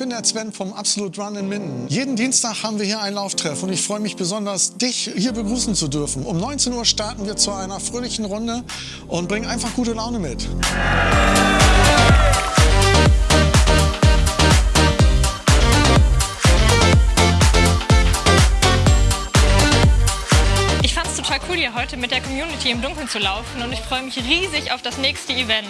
bin der Sven vom Absolute Run in Minden. Jeden Dienstag haben wir hier einen Lauftreff und ich freue mich besonders, dich hier begrüßen zu dürfen. Um 19 Uhr starten wir zu einer fröhlichen Runde und bringen einfach gute Laune mit. Ich fand es total cool, hier heute mit der Community im Dunkeln zu laufen und ich freue mich riesig auf das nächste Event.